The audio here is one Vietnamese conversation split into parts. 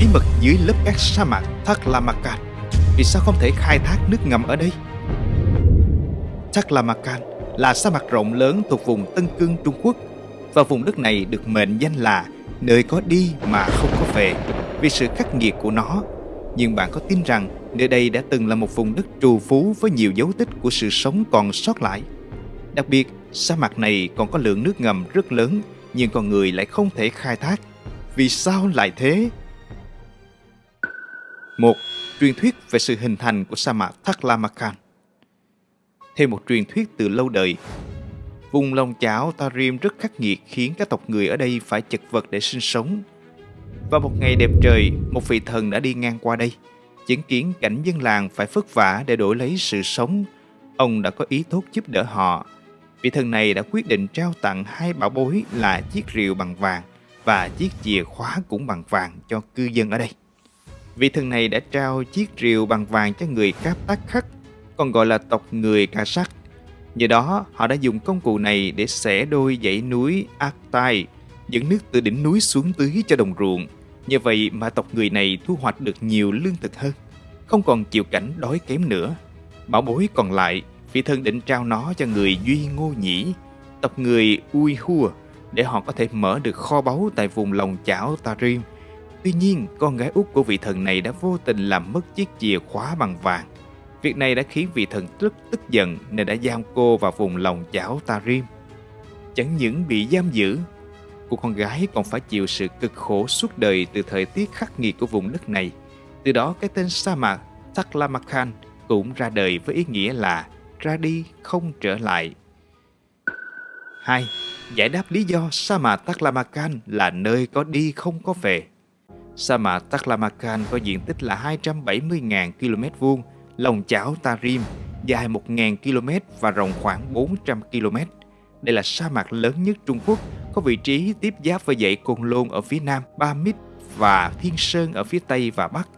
Bí mật dưới lớp các sa mạc Taklamakan Vì sao không thể khai thác nước ngầm ở đây? Taklamakan là sa mạc rộng lớn thuộc vùng Tân Cương Trung Quốc và vùng đất này được mệnh danh là nơi có đi mà không có về vì sự khắc nghiệt của nó. Nhưng bạn có tin rằng nơi đây đã từng là một vùng đất trù phú với nhiều dấu tích của sự sống còn sót lại? Đặc biệt, sa mạc này còn có lượng nước ngầm rất lớn nhưng con người lại không thể khai thác. Vì sao lại thế? Một, truyền thuyết về sự hình thành của sa mạc Taklamakan. Theo một truyền thuyết từ lâu đời, vùng lòng chảo Tarim rất khắc nghiệt khiến các tộc người ở đây phải chật vật để sinh sống. và một ngày đẹp trời, một vị thần đã đi ngang qua đây, chứng kiến cảnh dân làng phải vất vả để đổi lấy sự sống. Ông đã có ý tốt giúp đỡ họ. Vị thần này đã quyết định trao tặng hai bảo bối là chiếc rìu bằng vàng và chiếc chìa khóa cũng bằng vàng cho cư dân ở đây. Vị thần này đã trao chiếc rìu bằng vàng cho người Cáp Tác Khắc, còn gọi là tộc người Ca Sắc. Nhờ đó, họ đã dùng công cụ này để xẻ đôi dãy núi Aktai, dẫn nước từ đỉnh núi xuống tưới cho đồng ruộng. Nhờ vậy mà tộc người này thu hoạch được nhiều lương thực hơn, không còn chịu cảnh đói kém nữa. Bảo bối còn lại, vị thần định trao nó cho người Duy Ngô Nhĩ, tộc người Ui Hua, để họ có thể mở được kho báu tại vùng lòng chảo Tarim. Tuy nhiên, con gái út của vị thần này đã vô tình làm mất chiếc chìa khóa bằng vàng. Việc này đã khiến vị thần rất tức giận nên đã giam cô vào vùng lòng chảo Tarim. Chẳng những bị giam giữ, cô con gái còn phải chịu sự cực khổ suốt đời từ thời tiết khắc nghiệt của vùng đất này. Từ đó cái tên sa mạc Taklamakan cũng ra đời với ý nghĩa là ra đi không trở lại. 2. Giải đáp lý do sa mạc Taklamakan là nơi có đi không có về. Sa mạc Taklamakan có diện tích là 270.000 km vuông, lòng chảo Tarim dài 1.000 km và rộng khoảng 400 km. Đây là sa mạc lớn nhất Trung Quốc, có vị trí tiếp giáp với dãy Côn Lôn ở phía nam, Ba Mít và Thiên Sơn ở phía tây và bắc.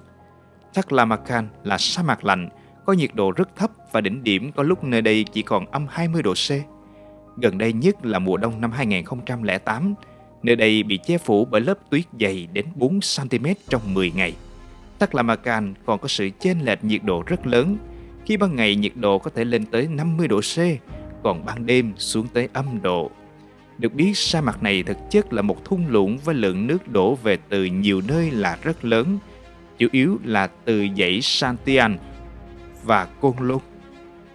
Taklamakan là sa mạc lạnh, có nhiệt độ rất thấp và đỉnh điểm có lúc nơi đây chỉ còn âm 20 độ C. Gần đây nhất là mùa đông năm 2008, nơi đây bị che phủ bởi lớp tuyết dày đến 4cm trong 10 ngày. Taklamakan còn có sự chênh lệch nhiệt độ rất lớn, khi ban ngày nhiệt độ có thể lên tới 50 độ C, còn ban đêm xuống tới âm độ. Được biết sa mạc này thực chất là một thung lũng với lượng nước đổ về từ nhiều nơi là rất lớn, chủ yếu là từ dãy Santian và Côn Lôn.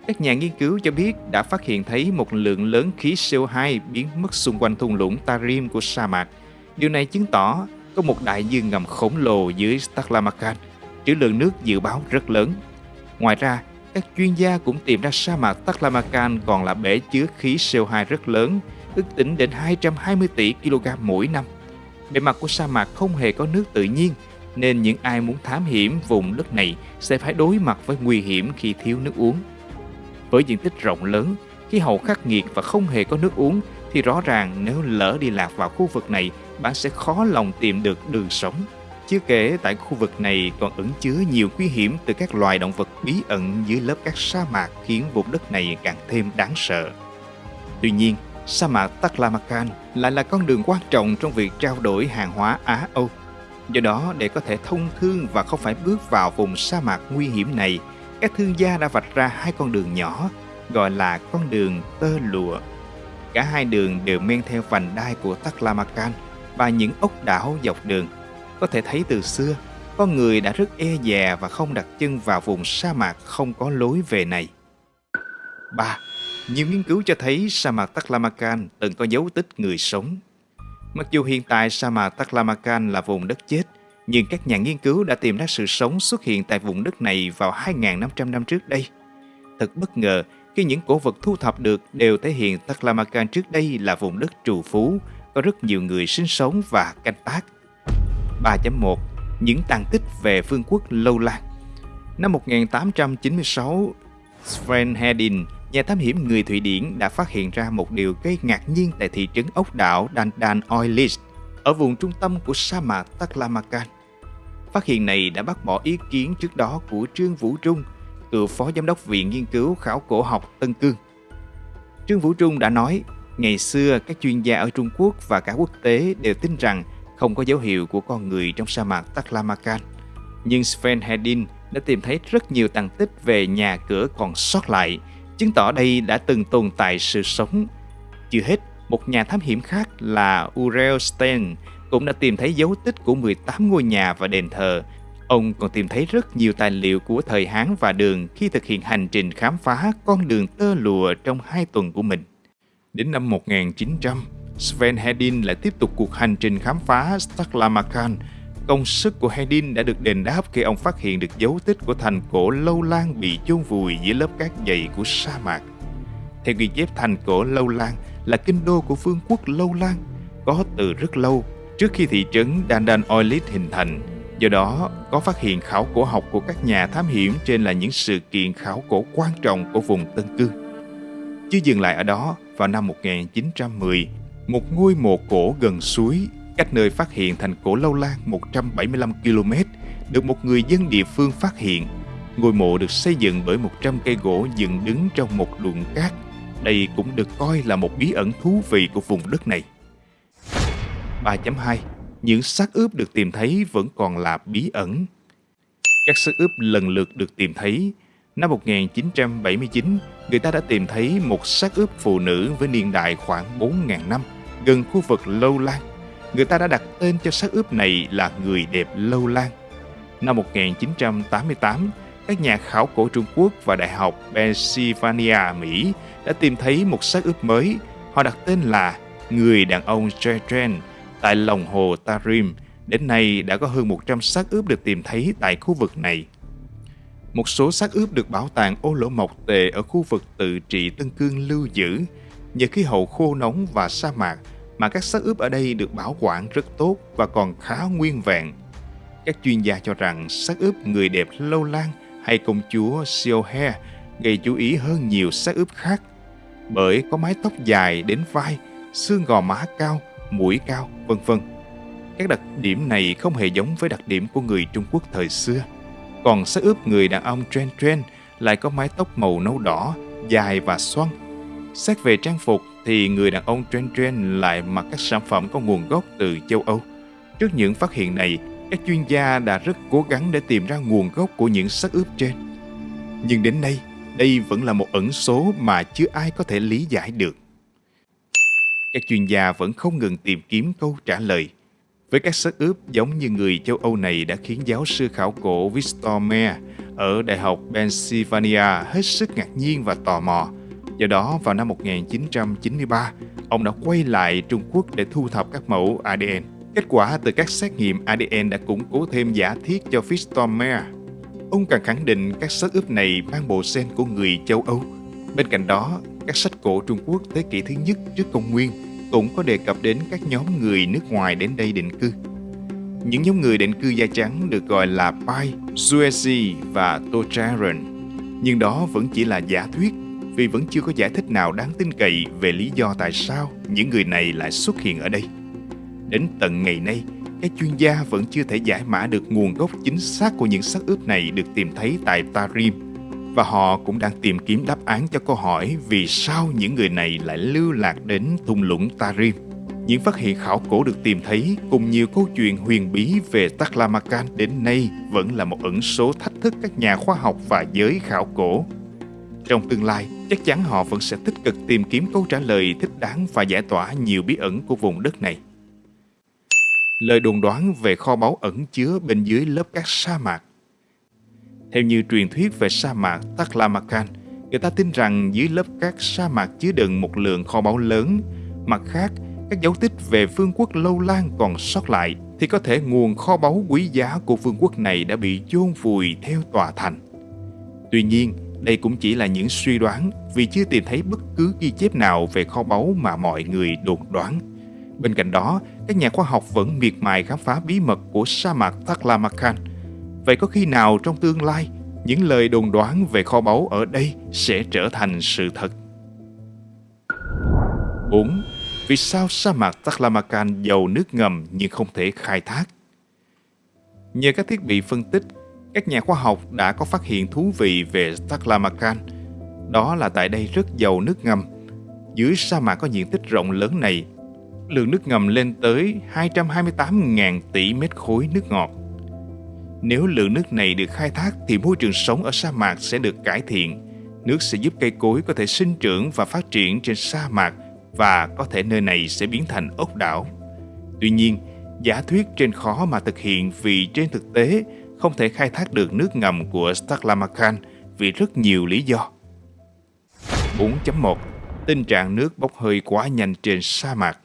Các nhà nghiên cứu cho biết đã phát hiện thấy một lượng lớn khí CO2 biến mất xung quanh thung lũng Tarim của sa mạc. Điều này chứng tỏ có một đại dương ngầm khổng lồ dưới Taklamakan, trữ lượng nước dự báo rất lớn. Ngoài ra, các chuyên gia cũng tìm ra sa mạc Taklamakan còn là bể chứa khí CO2 rất lớn, ước tính đến 220 tỷ kg mỗi năm. Bề mặt của sa mạc không hề có nước tự nhiên, nên những ai muốn thám hiểm vùng đất này sẽ phải đối mặt với nguy hiểm khi thiếu nước uống. Với diện tích rộng lớn, khí hậu khắc nghiệt và không hề có nước uống thì rõ ràng nếu lỡ đi lạc vào khu vực này, bạn sẽ khó lòng tìm được đường sống. Chưa kể tại khu vực này còn ẩn chứa nhiều nguy hiểm từ các loài động vật bí ẩn dưới lớp các sa mạc khiến vùng đất này càng thêm đáng sợ. Tuy nhiên, sa mạc Taklamakan lại là con đường quan trọng trong việc trao đổi hàng hóa Á-Âu. Do đó, để có thể thông thương và không phải bước vào vùng sa mạc nguy hiểm này, các thương gia đã vạch ra hai con đường nhỏ, gọi là con đường tơ lụa. Cả hai đường đều men theo vành đai của Taklamakan và những ốc đảo dọc đường. Có thể thấy từ xưa, con người đã rất e dè và không đặt chân vào vùng sa mạc không có lối về này. 3. Nhiều nghiên cứu cho thấy sa mạc Taklamakan từng có dấu tích người sống. Mặc dù hiện tại sa mạc Taklamakan là vùng đất chết, nhưng các nhà nghiên cứu đã tìm ra sự sống xuất hiện tại vùng đất này vào 2.500 năm trước đây. Thật bất ngờ khi những cổ vật thu thập được đều thể hiện Taklamakan trước đây là vùng đất trù phú, có rất nhiều người sinh sống và canh tác. 3.1 Những tàn tích về vương quốc Lâu Lan Năm 1896, Sven Hedin, nhà thám hiểm người Thụy Điển đã phát hiện ra một điều gây ngạc nhiên tại thị trấn ốc đảo Dandan Oilist ở vùng trung tâm của sa mạc Taklamakan. Phát hiện này đã bác bỏ ý kiến trước đó của Trương Vũ Trung, cựu phó giám đốc Viện Nghiên cứu Khảo cổ học Tân Cương. Trương Vũ Trung đã nói, ngày xưa các chuyên gia ở Trung Quốc và cả quốc tế đều tin rằng không có dấu hiệu của con người trong sa mạc Taklamakan. Nhưng Sven Hedin đã tìm thấy rất nhiều tàn tích về nhà cửa còn sót lại, chứng tỏ đây đã từng tồn tại sự sống. Chưa hết, một nhà thám hiểm khác là Urel Stein cũng đã tìm thấy dấu tích của 18 ngôi nhà và đền thờ. Ông còn tìm thấy rất nhiều tài liệu của thời Hán và Đường khi thực hiện hành trình khám phá con đường tơ lụa trong hai tuần của mình. Đến năm 1900, Sven Hedin lại tiếp tục cuộc hành trình khám phá Staklamakan. Công sức của Hedin đã được đền đáp khi ông phát hiện được dấu tích của thành cổ lâu lan bị chôn vùi dưới lớp cát dày của sa mạc. Theo ghi chép thành cổ lâu lan là kinh đô của vương quốc lâu lan, có từ rất lâu trước khi thị trấn Dandan Oilit hình thành. Do đó, có phát hiện khảo cổ học của các nhà thám hiểm trên là những sự kiện khảo cổ quan trọng của vùng Tân Cư. Chưa dừng lại ở đó, vào năm 1910, một ngôi mộ cổ gần suối, cách nơi phát hiện thành cổ Lâu Lan 175 km, được một người dân địa phương phát hiện. Ngôi mộ được xây dựng bởi 100 cây gỗ dựng đứng trong một đụn cát. Đây cũng được coi là một bí ẩn thú vị của vùng đất này. 3.2 Những xác ướp được tìm thấy vẫn còn là bí ẩn. Các xác ướp lần lượt được tìm thấy. Năm 1979, người ta đã tìm thấy một xác ướp phụ nữ với niên đại khoảng 4.000 năm gần khu vực Lâu Lan. Người ta đã đặt tên cho xác ướp này là người đẹp Lâu Lan. Năm 1988, các nhà khảo cổ Trung Quốc và Đại học Pennsylvania, Mỹ đã tìm thấy một xác ướp mới. Họ đặt tên là Người đàn ông Jetren tại lòng hồ Tarim. Đến nay đã có hơn 100 xác ướp được tìm thấy tại khu vực này. Một số xác ướp được bảo tàng ô lỗ mộc tề ở khu vực tự trị Tân Cương lưu giữ. Nhờ khí hậu khô nóng và sa mạc mà các xác ướp ở đây được bảo quản rất tốt và còn khá nguyên vẹn. Các chuyên gia cho rằng xác ướp người đẹp lâu lan hay công chúa Siohe gây chú ý hơn nhiều xác ướp khác bởi có mái tóc dài đến vai, xương gò má cao, mũi cao, vân vân. Các đặc điểm này không hề giống với đặc điểm của người Trung Quốc thời xưa. Còn xác ướp người đàn ông Tren Tren lại có mái tóc màu nâu đỏ, dài và xoăn. Xét về trang phục thì người đàn ông Tren Tren lại mặc các sản phẩm có nguồn gốc từ châu Âu. Trước những phát hiện này, các chuyên gia đã rất cố gắng để tìm ra nguồn gốc của những xác ướp trên. Nhưng đến nay, đây vẫn là một ẩn số mà chưa ai có thể lý giải được. Các chuyên gia vẫn không ngừng tìm kiếm câu trả lời. Với các xác ướp giống như người châu Âu này đã khiến giáo sư khảo cổ Victor Mayer ở Đại học Pennsylvania hết sức ngạc nhiên và tò mò. Do đó, vào năm 1993, ông đã quay lại Trung Quốc để thu thập các mẫu ADN. Kết quả từ các xét nghiệm ADN đã củng cố thêm giả thiết cho Victor Ông càng khẳng định các xác ướp này mang bộ gen của người châu Âu. Bên cạnh đó, các sách cổ Trung Quốc thế kỷ thứ nhất trước công nguyên cũng có đề cập đến các nhóm người nước ngoài đến đây định cư. Những nhóm người định cư da trắng được gọi là Pai, Suezi và Tocharan. Nhưng đó vẫn chỉ là giả thuyết vì vẫn chưa có giải thích nào đáng tin cậy về lý do tại sao những người này lại xuất hiện ở đây. Đến tận ngày nay, các chuyên gia vẫn chưa thể giải mã được nguồn gốc chính xác của những xác ướp này được tìm thấy tại Tarim và họ cũng đang tìm kiếm đáp án cho câu hỏi vì sao những người này lại lưu lạc đến thung lũng Tarim. Những phát hiện khảo cổ được tìm thấy cùng nhiều câu chuyện huyền bí về Taklamakan đến nay vẫn là một ẩn số thách thức các nhà khoa học và giới khảo cổ. Trong tương lai, chắc chắn họ vẫn sẽ tích cực tìm kiếm câu trả lời thích đáng và giải tỏa nhiều bí ẩn của vùng đất này. Lời đồn đoán về kho báu ẩn chứa bên dưới lớp cát sa mạc theo như truyền thuyết về sa mạc Taklamakan, người ta tin rằng dưới lớp cát sa mạc chứa đựng một lượng kho báu lớn. Mặt khác, các dấu tích về vương quốc Lâu Lan còn sót lại thì có thể nguồn kho báu quý giá của vương quốc này đã bị chôn vùi theo tòa thành. Tuy nhiên, đây cũng chỉ là những suy đoán vì chưa tìm thấy bất cứ ghi chép nào về kho báu mà mọi người đồn đoán. Bên cạnh đó, các nhà khoa học vẫn miệt mài khám phá bí mật của sa mạc Taklamakan – Vậy có khi nào trong tương lai, những lời đồn đoán về kho báu ở đây sẽ trở thành sự thật? 4. Vì sao sa mạc Taklamakan giàu nước ngầm nhưng không thể khai thác? Nhờ các thiết bị phân tích, các nhà khoa học đã có phát hiện thú vị về Taklamakan. Đó là tại đây rất giàu nước ngầm. Dưới sa mạc có diện tích rộng lớn này, lượng nước ngầm lên tới 228.000 tỷ mét khối nước ngọt. Nếu lượng nước này được khai thác thì môi trường sống ở sa mạc sẽ được cải thiện. Nước sẽ giúp cây cối có thể sinh trưởng và phát triển trên sa mạc và có thể nơi này sẽ biến thành ốc đảo. Tuy nhiên, giả thuyết trên khó mà thực hiện vì trên thực tế không thể khai thác được nước ngầm của Staklamakan vì rất nhiều lý do. 4.1 Tình trạng nước bốc hơi quá nhanh trên sa mạc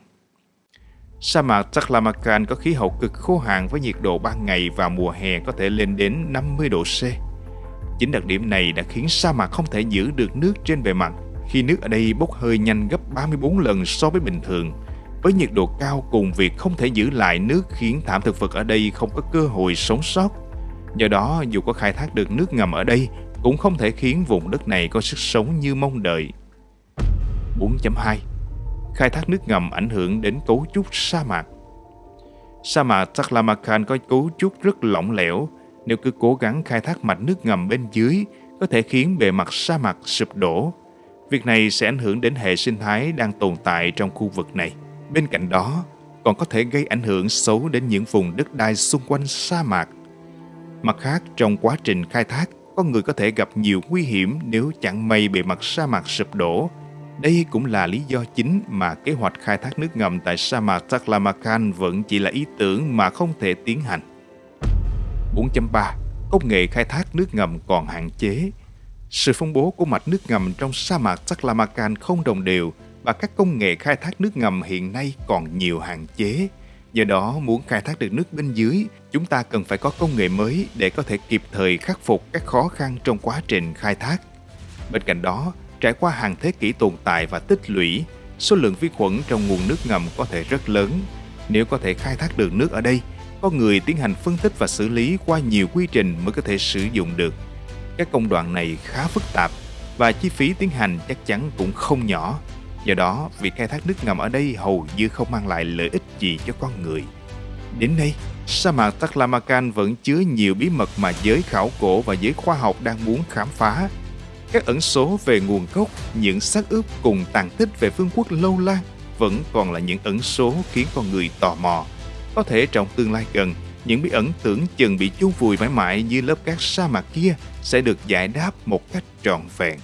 Sa mạc Taklamakan có khí hậu cực khô hạn với nhiệt độ ban ngày và mùa hè có thể lên đến 50 độ C. Chính đặc điểm này đã khiến sa mạc không thể giữ được nước trên bề mặt khi nước ở đây bốc hơi nhanh gấp 34 lần so với bình thường. Với nhiệt độ cao cùng việc không thể giữ lại nước khiến thảm thực vật ở đây không có cơ hội sống sót. Do đó, dù có khai thác được nước ngầm ở đây, cũng không thể khiến vùng đất này có sức sống như mong đợi. 4.2 Khai thác nước ngầm ảnh hưởng đến cấu trúc sa mạc Sa mạc Taklamakan có cấu trúc rất lỏng lẻo. Nếu cứ cố gắng khai thác mạch nước ngầm bên dưới, có thể khiến bề mặt sa mạc sụp đổ. Việc này sẽ ảnh hưởng đến hệ sinh thái đang tồn tại trong khu vực này. Bên cạnh đó, còn có thể gây ảnh hưởng xấu đến những vùng đất đai xung quanh sa mạc. Mặt khác, trong quá trình khai thác, con người có thể gặp nhiều nguy hiểm nếu chẳng may bề mặt sa mạc sụp đổ. Đây cũng là lý do chính mà kế hoạch khai thác nước ngầm tại sa mạc Taklamakan vẫn chỉ là ý tưởng mà không thể tiến hành. 4.3 Công nghệ khai thác nước ngầm còn hạn chế. Sự phân bố của mạch nước ngầm trong sa mạc Taklamakan không đồng đều và các công nghệ khai thác nước ngầm hiện nay còn nhiều hạn chế. Do đó, muốn khai thác được nước bên dưới, chúng ta cần phải có công nghệ mới để có thể kịp thời khắc phục các khó khăn trong quá trình khai thác. Bên cạnh đó, trải qua hàng thế kỷ tồn tại và tích lũy, số lượng vi khuẩn trong nguồn nước ngầm có thể rất lớn. Nếu có thể khai thác được nước ở đây, con người tiến hành phân tích và xử lý qua nhiều quy trình mới có thể sử dụng được. Các công đoạn này khá phức tạp và chi phí tiến hành chắc chắn cũng không nhỏ. Do đó, việc khai thác nước ngầm ở đây hầu như không mang lại lợi ích gì cho con người. Đến nay, sa mạc Taklamakan vẫn chứa nhiều bí mật mà giới khảo cổ và giới khoa học đang muốn khám phá. Các ẩn số về nguồn gốc, những xác ướp cùng tàn tích về vương quốc lâu lan vẫn còn là những ẩn số khiến con người tò mò. Có thể trong tương lai gần, những bí ẩn tưởng chừng bị chôn vùi mãi mãi như lớp cát sa mạc kia sẽ được giải đáp một cách trọn vẹn.